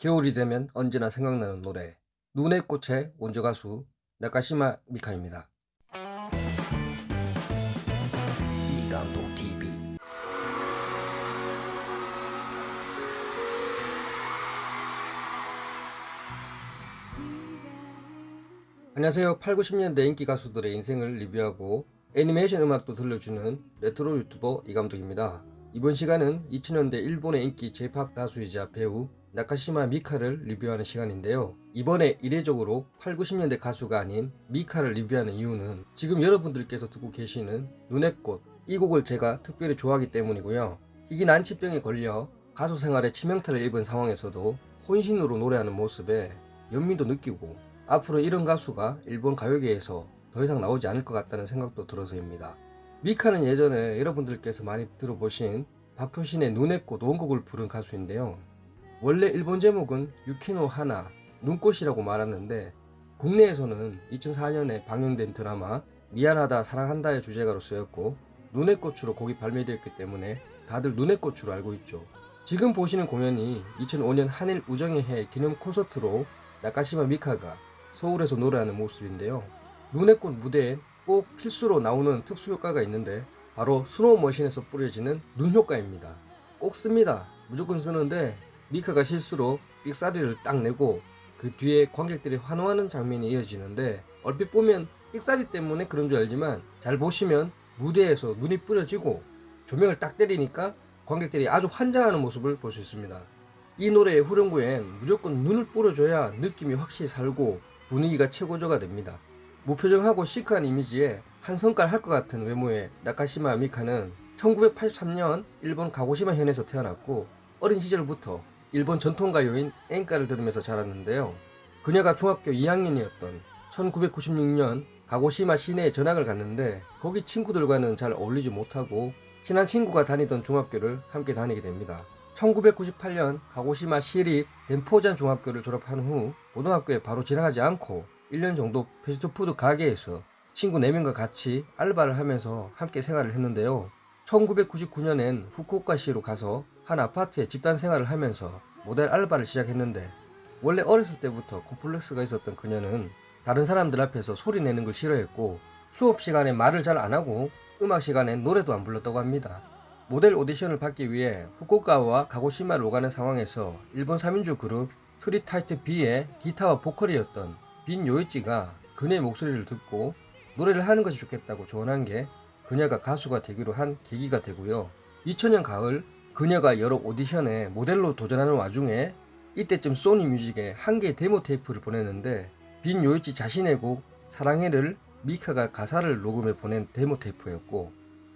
겨울이 되면 언제나 생각나는 노래 눈의 꽃의 원조 가수 나카시마 미카입니다. 이감독 TV 안녕하세요. 8, 90년대 인기 가수들의 인생을 리뷰하고 애니메이션 음악도 들려주는 레트로 유튜버 이감독입니다. 이번 시간은 2000년대 일본의 인기 J-POP 가수이자 배우 나카시마 미카를 리뷰하는 시간인데요. 이번에 이례적으로 8, 90년대 가수가 아닌 미카를 리뷰하는 이유는 지금 여러분들께서 듣고 계시는 눈의 꽃 이 곡을 제가 특별히 좋아하기 때문이고요. 이기 난치병에 걸려 가수 생활에 치명타를 입은 상황에서도 혼신으로 노래하는 모습에 연민도 느끼고 앞으로 이런 가수가 일본 가요계에서 더 이상 나오지 않을 것 같다는 생각도 들어서입니다. 미카는 예전에 여러분들께서 많이 들어보신 박효신의 눈의 꽃 원곡을 부른 가수인데요. 원래 일본 제목은 유키노 하나 눈꽃이라고 말하는데 국내에서는 2004년에 방영된 드라마 미안하다 사랑한다의 주제가로 쓰였고 눈의 꽃으로 곡이 발매되었기 때문에 다들 눈의 꽃으로 알고 있죠. 지금 보시는 공연이 2005년 한일 우정의 해 기념 콘서트로 나카시마 미카가 서울에서 노래하는 모습인데요. 눈의 꽃 무대엔 꼭 필수로 나오는 특수 효과가 있는데 바로 snow machine에서 뿌려지는 눈 효과입니다. 꼭 씁니다. 무조건 쓰는데 미카가 실수로 삑사리를 딱 내고 그 뒤에 관객들이 환호하는 장면이 이어지는데 얼핏 보면 삑사리 때문에 그런 줄 알지만 잘 보시면 무대에서 눈이 뿌려지고 조명을 딱 때리니까 관객들이 아주 환장하는 모습을 볼 수 있습니다. 이 노래의 후렴구엔 무조건 눈을 뿌려줘야 느낌이 확실히 살고 분위기가 최고조가 됩니다. 무표정하고 시크한 이미지에 한 성깔 할 것 같은 외모의 나카시마 미카는 1983년 일본 가고시마 현에서 태어났고 어린 시절부터 일본 전통가요인 엔카를 들으면서 자랐는데요. 그녀가 중학교 2학년이었던 1996년 가고시마 시내에 전학을 갔는데 거기 친구들과는 잘 어울리지 못하고 친한 친구가 다니던 중학교를 함께 다니게 됩니다. 1998년 가고시마 시립 덴포잔 중학교를 졸업한 후 고등학교에 바로 진학하지 않고 1년 정도 패스트푸드 가게에서 친구 4명과 같이 알바를 하면서 함께 생활을 했는데요. 1999년엔 후쿠오카시로 가서 한 아파트에 집단 생활을 하면서 모델 알바를 시작했는데 원래 어렸을 때부터 콤플렉스가 있었던 그녀는 다른 사람들 앞에서 소리 내는 걸 싫어했고 수업 시간에 말을 잘 안 하고 음악 시간엔 노래도 안 불렀다고 합니다. 모델 오디션을 받기 위해 후쿠오카와 가고시마를 오가는 상황에서 일본 3인조 그룹 트리타이트 B의 기타와 보컬이었던 빈 요이치가 그녀의 목소리를 듣고 노래를 하는 것이 좋겠다고 조언한 게 그녀가 가수가 되기로 한 계기가 되고요. 2000년 가을 그녀가 여러 오디션에 모델로 도전하는 와중에 이때쯤 소니 뮤직에 한 개의 데모 테이프를 보냈는데 빈 요이치 자신의 곡 사랑해를 미카가 가사를 녹음해 보낸 데모 테이프였고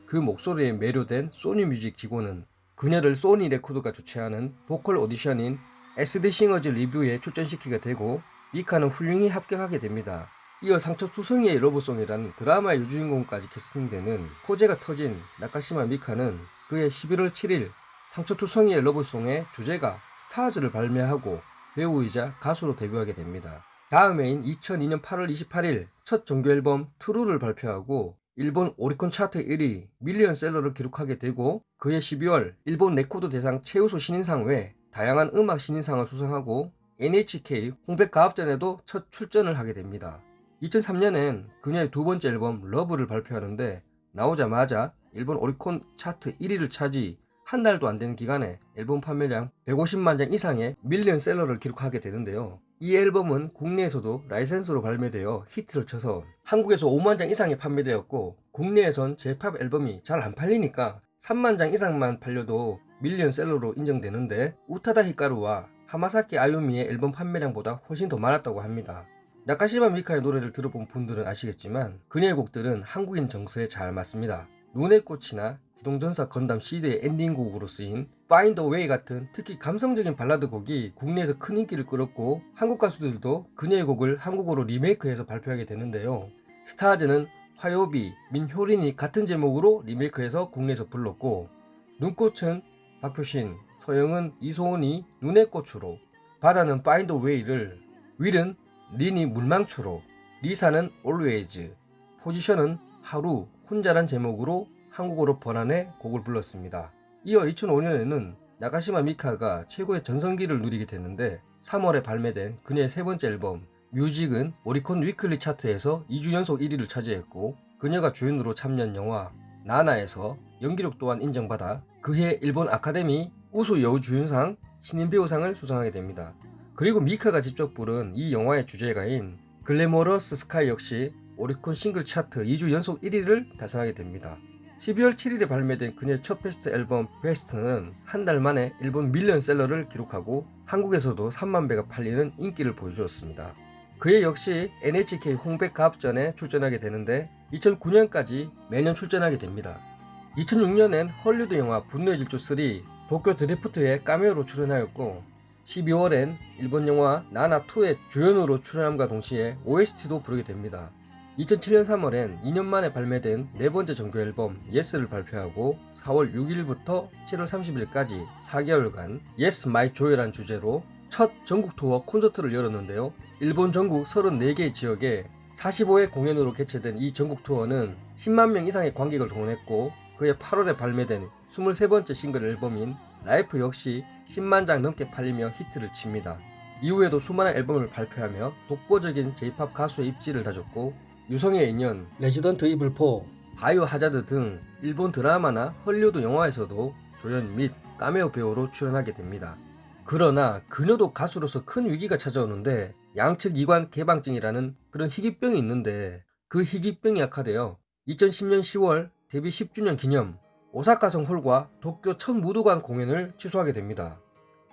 그 목소리에 매료된 소니 뮤직 직원은 그녀를 소니 레코드가 주최하는 보컬 오디션인 SD 싱어즈 리뷰에 출전시키게 되고 미카는 훌륭히 합격하게 됩니다. 이어 상처투성이의 Love Song이라는 드라마의 여주인공까지 캐스팅되는 호재가 터진 나카시마 미카는 그해 11월 7일 상처투성이의 Love Song의 주제가 STARS를 발매하고 배우이자 가수로 데뷔하게 됩니다. 다음 해인 2002년 8월 28일 첫 정규 앨범 TRUE를 발표하고 일본 오리콘 차트 1위 밀리언셀러를 기록하게 되고 그해 12월 일본 레코드 대상 최우수 신인상 외 다양한 음악 신인상을 수상하고 NHK 홍백 가합전에도 첫 출전을 하게 됩니다. 2003년엔 그녀의 두 번째 앨범 LOVE를 발표하는데 나오자마자 일본 오리콘 차트 1위를 차지 한 달도 안 되는 기간에 앨범 판매량 150만 장 이상의 밀리언셀러를 기록하게 되는데요. 이 앨범은 국내에서도 라이센스로 발매되어 히트를 쳐서 한국에서 5만 장 이상이 판매되었고 국내에선 제팝 앨범이 잘 안 팔리니까 3만 장 이상만 팔려도 밀리언셀러로 인정되는데 우타다 히카루와 하마사키 아유미의 앨범 판매량보다 훨씬 더 많았다고 합니다. 나카시마 미카의 노래를 들어본 분들은 아시겠지만 그녀의 곡들은 한국인 정서에 잘 맞습니다. 눈의 꽃이나 기동전사 건담 시드의 엔딩곡으로 쓰인 Find a Way 같은 특히 감성적인 발라드 곡이 국내에서 큰 인기를 끌었고 한국 가수들도 그녀의 곡을 한국어로 리메이크해서 발표하게 되는데요. 스타즈는 화요비, 민효린이 같은 제목으로 리메이크해서 국내에서 불렀고 눈꽃은 박효신, 서영은 이소은이 눈의 꽃으로 바다는 Find the Way를 윌은 린이 물망초로 리사는 Always 포지션은 하루 혼자란 제목으로 한국어로 번안해 곡을 불렀습니다. 이어 2005년에는 나카시마 미카가 최고의 전성기를 누리게 됐는데 3월에 발매된 그녀의 세 번째 앨범 MUSIC은 오리콘 weekly 차트에서 2주 연속 1위를 차지했고 그녀가 주연으로 참여한 영화 나나에서 연기력 또한 인정받아 그해 일본 아카데미 우수 여우 주연상 신인배우상을 수상하게 됩니다. 그리고 미카가 직접 부른 이 영화의 주제가인 GLAMOROUS SKY 역시 오리콘 싱글 차트 2주 연속 1위를 달성하게 됩니다. 12월 7일에 발매된 그녀의 첫 베스트 앨범 BEST는 한 달 만에 일본 밀리언셀러를 기록하고 한국에서도 3만 매가 팔리는 인기를 보여주었습니다. 그해 역시 NHK 홍백 가합전에 출전하게 되는데 2009년까지 매년 출전하게 됩니다. 2006년엔 헐리우드 영화 분노의 질주 3 도쿄 드리프트에 까메오로 출연하였고 12월엔 일본 영화 나나2의 주연으로 출연함과 동시에 OST도 부르게 됩니다. 2007년 3월엔 2년 만에 발매된 네 번째 정규 앨범 Yes를 발표하고 4월 6일부터 7월 30일까지 4개월간 Yes My Joy란 주제로 첫 전국 투어 콘서트를 열었는데요. 일본 전국 34개 지역에 45회 공연으로 개최된 이 전국 투어는 10만 명 이상의 관객을 동원했고 그해 8월에 발매된 23번째 싱글 앨범인 LIFE 역시 10만 장 넘게 팔리며 히트를 칩니다. 이후에도 수많은 앨범을 발표하며 독보적인 J-pop 가수의 입지를 다졌고 유성의 인연, Resident Evil 4, Biohazard 등 일본 드라마나 헐리우드 영화에서도 조연 및 까메오 배우로 출연하게 됩니다. 그러나 그녀도 가수로서 큰 위기가 찾아오는데 양측 이관 개방증이라는 그런 희귀병이 있는데 그 희귀병이 악화되어 2010년 10월 데뷔 10주년 기념 오사카성 홀과 도쿄 첫 무도관 공연을 취소하게 됩니다.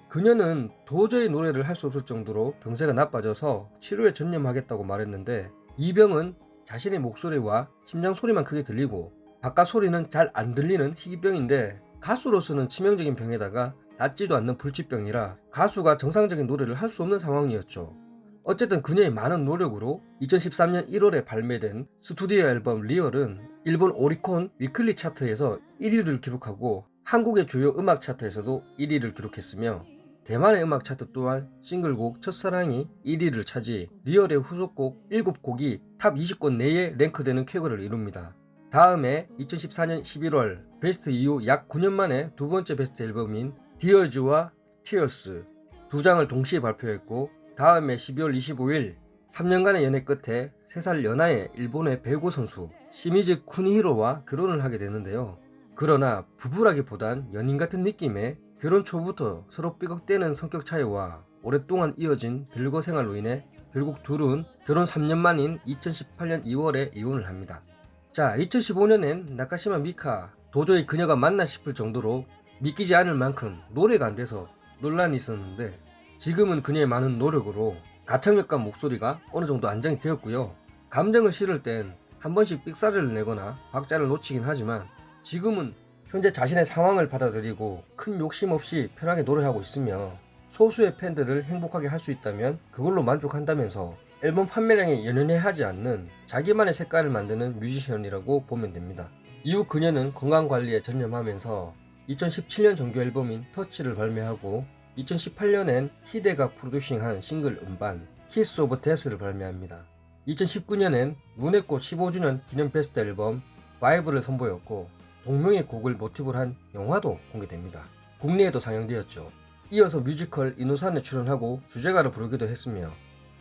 그녀는 도저히 노래를 할 수 없을 정도로 병세가 나빠져서 치료에 전념하겠다고 말했는데 이 병은 자신의 목소리와 심장 소리만 크게 들리고 바깥 소리는 잘 안 들리는 희귀병인데 가수로서는 치명적인 병에다가 낫지도 않는 불치병이라 가수가 정상적인 노래를 할 수 없는 상황이었죠. 어쨌든 그녀의 많은 노력으로 2013년 1월에 발매된 스튜디오 앨범 REAL은 일본 오리콘 weekly 차트에서 1위를 기록하고 한국의 주요 음악 차트에서도 1위를 기록했으며 대만의 음악 차트 또한 싱글곡 첫사랑이 1위를 차지 REAL의 후속곡 7곡이 top 20권 내에 랭크되는 쾌거를 이룹니다. 다음에 2014년 11월 베스트 이후 약 9년 만에 두 번째 베스트 앨범인 DEARS와 티어스 두 장을 동시에 발표했고 다음에 12월 25일 3년간의 연애 끝에 3살 연하의 일본의 배구 선수 시미즈 쿠니히로와 결혼을 하게 되는데요. 그러나 부부라기보단 연인 같은 느낌의 결혼 초부터 서로 삐걱대는 성격 차이와 오랫동안 이어진 별거 생활로 인해 결국 둘은 결혼 3년 만인 2018년 2월에 이혼을 합니다. 자, 2015년엔 나카시마 미카 도저히 그녀가 맞나 싶을 정도로 믿기지 않을 만큼 노래가 안 돼서 논란이 있었는데 지금은 그녀의 많은 노력으로 가창력과 목소리가 어느 정도 안정이 되었고요. 감정을 실을 땐 한 번씩 삑사리를 내거나 박자를 놓치긴 하지만 지금은 현재 자신의 상황을 받아들이고 큰 욕심 없이 편하게 노래하고 있으며 소수의 팬들을 행복하게 할 수 있다면 그걸로 만족한다면서 앨범 판매량에 연연해 하지 않는 자기만의 색깔을 만드는 뮤지션이라고 보면 됩니다. 이후 그녀는 건강관리에 전념하면서 2017년 정규 앨범인 TOUGH를 발매하고 2018년엔 히데가 프로듀싱한 싱글 음반 KISS OF DEATH를 발매합니다. 2019년엔 눈의 꽃 15주년 기념 베스트 앨범 BIBLE을 선보였고 동명의 곡을 모티브로 한 영화도 공개됩니다. 국내에도 상영되었죠. 이어서 뮤지컬 인우산에 출연하고 주제가를 부르기도 했으며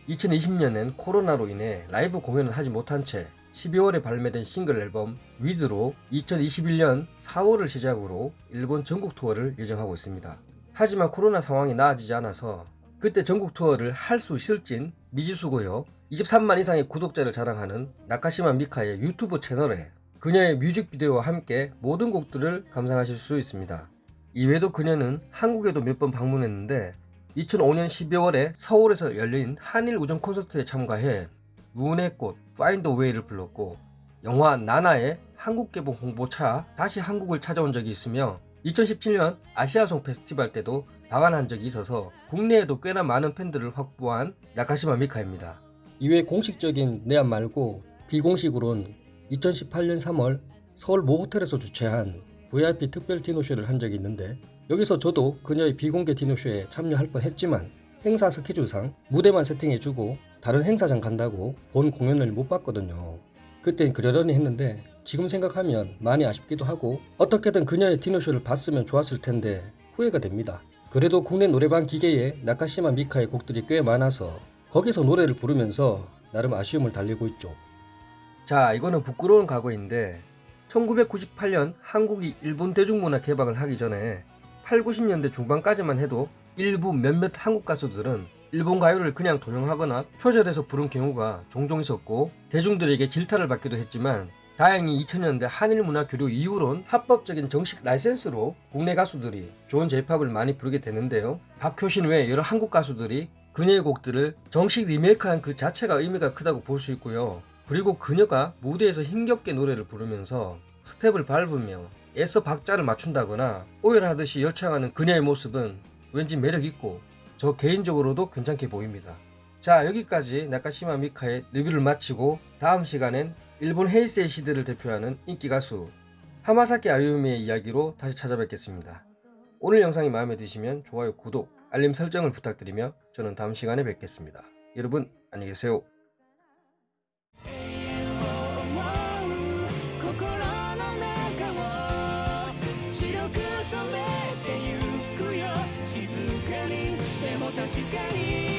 2020년엔 코로나로 인해 라이브 공연을 하지 못한 채 12월에 발매된 싱글 앨범 with로 2021년 4월을 시작으로 일본 전국 투어를 예정하고 있습니다. 하지만 코로나 상황이 나아지지 않아서 그때 전국 투어를 할 수 있을진 미지수고요. 23만 이상의 구독자를 자랑하는 나카시마 미카의 유튜브 채널에 그녀의 뮤직비디오와 함께 모든 곡들을 감상하실 수 있습니다. 이외에도 그녀는 한국에도 몇 번 방문했는데 2005년 12월에 서울에서 열린 한일 우정 콘서트에 참가해 문의 꽃 a Way를 불렀고 영화 나나의 한국 개봉 홍보차 다시 한국을 찾아온 적이 있으며 2017년 아시아송 페스티벌 때도 방한한 적이 있어서 국내에도 꽤나 많은 팬들을 확보한 나카시마 미카입니다. 이외 공식적인 내한 말고 비공식으로는 2018년 3월 서울 모 호텔에서 주최한 VIP 특별 디노쇼를 한 적이 있는데 여기서 저도 그녀의 비공개 디노쇼에 참여할 뻔 했지만 행사 스케줄상 무대만 세팅해주고 다른 행사장 간다고 본 공연을 못 봤거든요. 그땐 그러려니 했는데 지금 생각하면 많이 아쉽기도 하고 어떻게든 그녀의 디노쇼를 봤으면 좋았을 텐데 후회가 됩니다. 그래도 국내 노래방 기계에 나카시마 미카의 곡들이 꽤 많아서 거기서 노래를 부르면서 나름 아쉬움을 달래고 있죠. 자, 이거는 부끄러운 과거인데 1998년 한국이 일본 대중문화 개방을 하기 전에 8, 90년대 중반까지만 해도 일부 몇몇 한국 가수들은 일본 가요를 그냥 도용하거나 표절해서 부른 경우가 종종 있었고 대중들에게 질타를 받기도 했지만 다행히 2000년대 한일 문화 교류 이후론 합법적인 정식 라이센스로 국내 가수들이 좋은 제팝을 많이 부르게 되는데요. 박효신 외 여러 한국 가수들이 그녀의 곡들을 정식 리메이크한 그 자체가 의미가 크다고 볼 수 있고요. 그리고 그녀가 무대에서 힘겹게 노래를 부르면서 스텝을 밟으며 애써 박자를 맞춘다거나 오열하듯이 열창하는 그녀의 모습은 왠지 매력있고 저 개인적으로도 괜찮게 보입니다. 자 여기까지 나카시마 미카의 리뷰를 마치고 다음 시간엔 일본 헤이세이 시대를 대표하는 인기 가수 하마사키 아유미의 이야기로 다시 찾아뵙겠습니다. 오늘 영상이 마음에 드시면 좋아요, 구독, 알림 설정을 부탁드리며 저는 다음 시간에 뵙겠습니다. 여러분 안녕히 계세요. you gave.